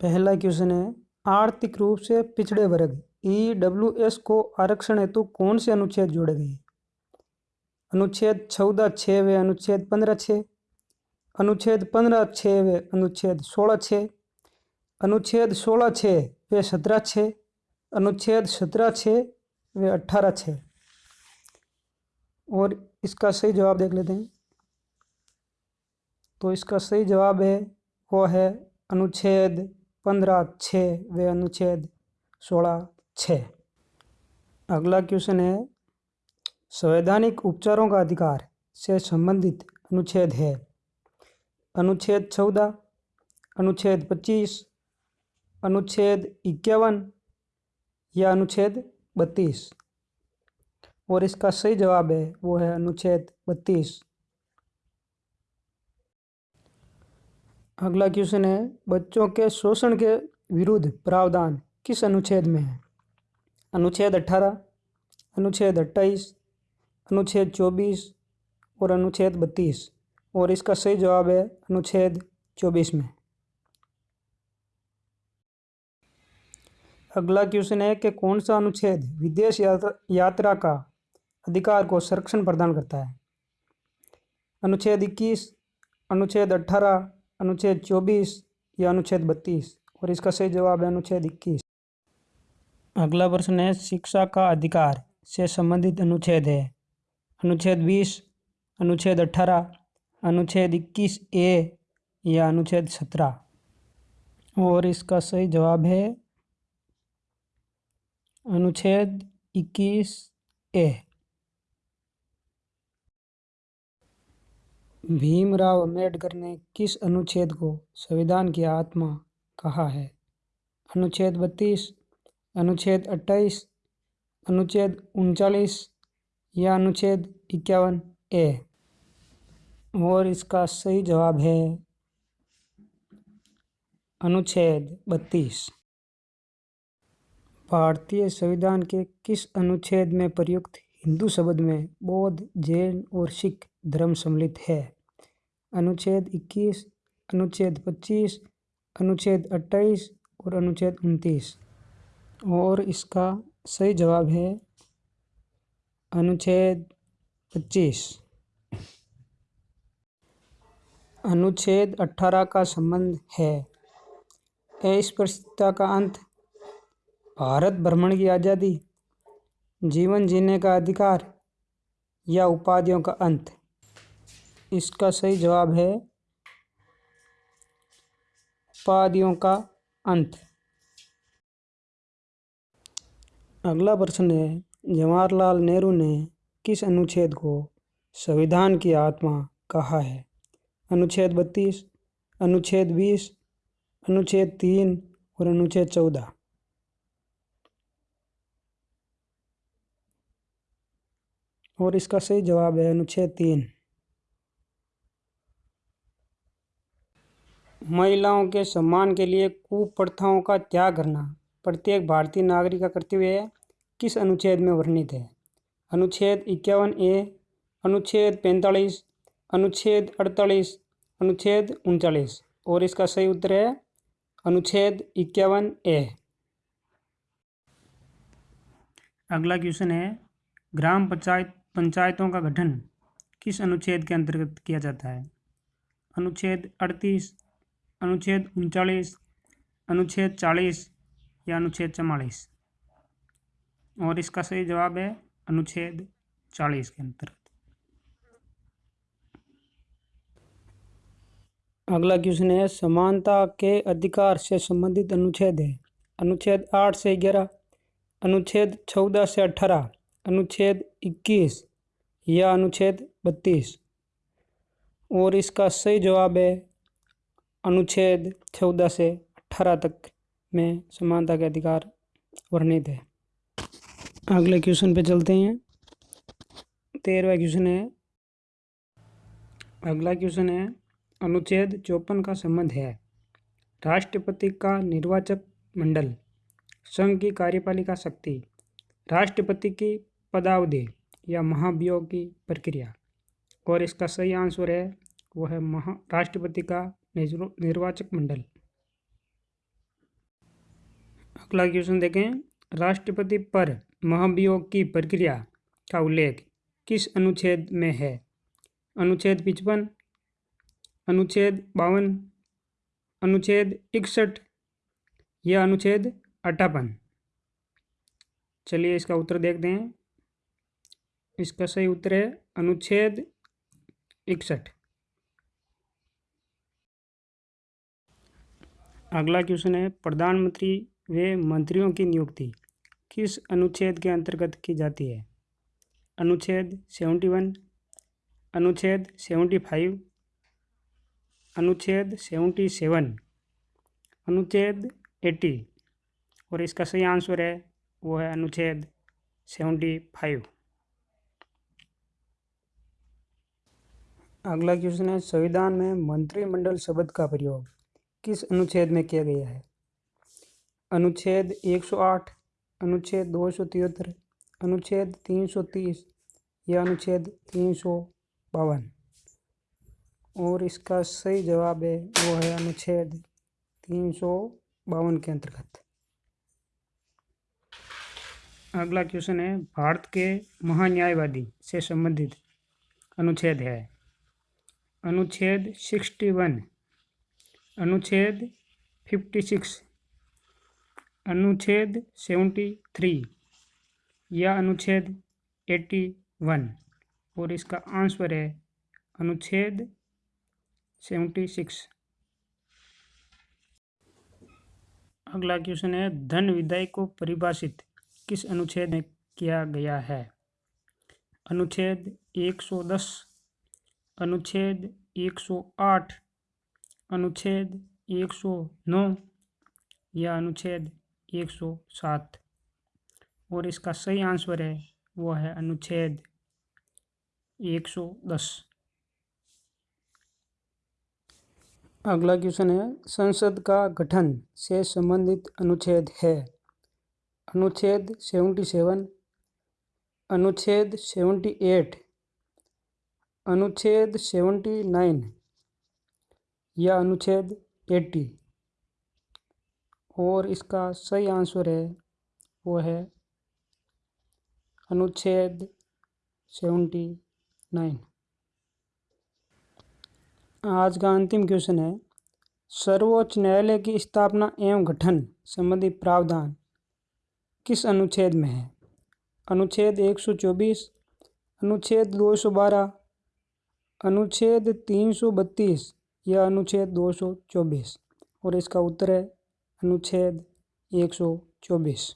पहला क्वेश्चन है आर्थिक रूप से पिछड़े वर्ग ई डब्ल्यू एस को आरक्षण हेतु कौन से अनुच्छेद जोड़े गए? अनुच्छेद चौदह छः व अनुच्छेद पंद्रह छः अनुच्छेद पंद्रह छः व अनुच्छेद सोलह छः अनुच्छेद सोलह छः व सत्रह छः अनुच्छेद सत्रह छः व अट्ठारह छः और इसका सही जवाब देख लेते हैं। तो इसका सही जवाब है, वो है अनुच्छेद पंद्रह छः व अनुच्छेद सोलह छः अगला क्वेश्चन है, संवैधानिक उपचारों का अधिकार से संबंधित अनुच्छेद है। अनुच्छेद चौदह, अनुच्छेद पच्चीस, अनुच्छेद इक्यावन या अनुच्छेद बत्तीस। और इसका सही जवाब है, वो है अनुच्छेद बत्तीस। अगला क्वेश्चन है, बच्चों के शोषण के विरुद्ध प्रावधान किस अनुच्छेद में है? अनुच्छेद अट्ठारह अनुच्छेद अट्ठाईस, अनुच्छेद चौबीस और अनुच्छेद बत्तीस। और इसका सही जवाब है अनुच्छेद चौबीस में। अगला क्वेश्चन है कि कौन सा अनुच्छेद विदेश यात्रा यात्रा का अधिकार को संरक्षण प्रदान करता है? अनुच्छेद इक्कीस, अनुच्छेद अठारह अनुच्छेद चौबीस या अनुच्छेद बत्तीस और इसका सही जवाब है अनुच्छेद इक्कीस। अगला प्रश्न है, शिक्षा का अधिकार से संबंधित अनुच्छेद है। अनुच्छेद बीस, अनुच्छेद अठारह, अनुच्छेद इक्कीस ए या अनुच्छेद सत्रह। और इसका सही जवाब है अनुच्छेद इक्कीस ए। भीमराव अंबेडकर ने किस अनुच्छेद को संविधान की आत्मा कहा है? अनुच्छेद बत्तीस, अनुच्छेद अट्ठाईस, अनुच्छेद उनचालीस या अनुच्छेद इक्यावन ए? और इसका सही जवाब है अनुच्छेद बत्तीस। भारतीय संविधान के किस अनुच्छेद में प्रयुक्त हिंदू शब्द में बौद्ध, जैन और सिख धर्म सम्मिलित है? अनुच्छेद इक्कीस, अनुच्छेद पच्चीस, अनुच्छेद अट्ठाईस और अनुच्छेद उनतीस। और इसका सही जवाब है अनुच्छेद पच्चीस। अनुच्छेद अठारह का संबंध है। अस्पृश्यता का अंत, भारत भ्रमण की आज़ादी, जीवन जीने का अधिकार या उपाधियों का अंत? इसका सही जवाब है उपाधियों का अंत। अगला प्रश्न है, जवाहरलाल नेहरू ने किस अनुच्छेद को संविधान की आत्मा कहा है? अनुच्छेद बत्तीस, अनुच्छेद बीस, अनुच्छेद तीन और अनुच्छेद चौदह। और इसका सही जवाब है अनुच्छेद तीन। महिलाओं के सम्मान के लिए कुप्रथाओं का त्याग करना प्रत्येक भारतीय नागरिक का कर्तव्य किस अनुच्छेद में वर्णित है? अनुच्छेद इक्यावन ए, अनुच्छेद पैंतालीस, अनुच्छेद अड़तालीस, अनुच्छेद उनचालीस। और इसका सही उत्तर है अनुच्छेद इक्यावन ए। अगला क्वेश्चन है, ग्राम पंचायत, पंचायतों का गठन किस अनुच्छेद के अंतर्गत किया जाता है? अनुच्छेद अड़तीस अनुच्छेद उनचालीस, अनुच्छेद चालीस या अनुच्छेद चवालीस। और इसका सही जवाब है अनुच्छेद चालीस के अंतर्गत। अगला क्वेश्चन है, समानता के अधिकार से संबंधित अनुच्छेद है। अनुच्छेद आठ से ग्यारह, अनुच्छेद चौदह से अठारह, अनुच्छेद इक्कीस या अनुच्छेद बत्तीस। और इसका सही जवाब है अनुच्छेद चौदह से अठारह तक में समानता के अधिकार वर्णित है। अगले क्वेश्चन पे चलते हैं। तेरहवा क्वेश्चन है। अगला क्वेश्चन है, अनुच्छेद चौपन का संबंध है। राष्ट्रपति का निर्वाचक मंडल, संघ की कार्यपालिका शक्ति, राष्ट्रपति की पदावधि या महाभियोग की प्रक्रिया। और इसका सही आंसर है, वह है महा, राष्ट्रपति का निर्वाचक मंडल। अगला क्वेश्चन देखें। राष्ट्रपति पर महाभियोग की प्रक्रिया का उल्लेख किस अनुच्छेद में है? अनुच्छेद पिचपन, अनुच्छेद बावन, अनुच्छेद इकसठ या अनुच्छेद अट्ठावन चलिए इसका उत्तर देखते हैं इसका सही उत्तर है अनुच्छेद इकसठ। अगला क्वेश्चन है, प्रधानमंत्री वे मंत्रियों की नियुक्ति किस अनुच्छेद के अंतर्गत की जाती है? अनुच्छेद सेवेंटी वन अनुच्छेद सेवेंटी फाइव अनुच्छेद सेवेंटी सेवन अनुच्छेद एट्टी और इसका सही आंसर है, वो है अनुच्छेद सेवेंटी फाइव अगला क्वेश्चन है, संविधान में मंत्रिमंडल शब्द का प्रयोग। किस अनुच्छेद में किया गया है? अनुच्छेद 108 अनुच्छेद दो सौ तिहत्तर, अनुच्छेद 330 या अनुच्छेद तीन सौ बावन? और इसका सही जवाब है, वो है अनुच्छेद तीन सौ बावन के अंतर्गत। अगला क्वेश्चन है, भारत के महान्यायवादी से संबंधित अनुच्छेद है। अनुच्छेद सिक्सटी वन अनुच्छेद फिफ्टी सिक्स अनुच्छेद सेवेंटी थ्री या अनुच्छेद एट्टी वन और इसका आंसर है अनुच्छेद सेवेंटी सिक्स अगला क्वेश्चन है, धन विधायक को परिभाषित किस अनुच्छेद में किया गया है? अनुच्छेद एक सौ दस, अनुच्छेद 108 अनुच्छेद 109 या अनुच्छेद 107 और इसका सही आंसर है, वो है अनुच्छेद 110 अगला क्वेश्चन है, संसद का गठन से संबंधित अनुच्छेद है। अनुच्छेद 77 अनुच्छेद 78 अनुच्छेद 79 या अनुच्छेद 80 और इसका सही आंसर है, वो है अनुच्छेद 79 आज का अंतिम क्वेश्चन है, सर्वोच्च न्यायालय की स्थापना एवं गठन संबंधी प्रावधान किस अनुच्छेद में है? अनुच्छेद 124 अनुच्छेद 212 अनुच्छेद 332 यह अनुच्छेद 224 और इसका उत्तर है अनुच्छेद 124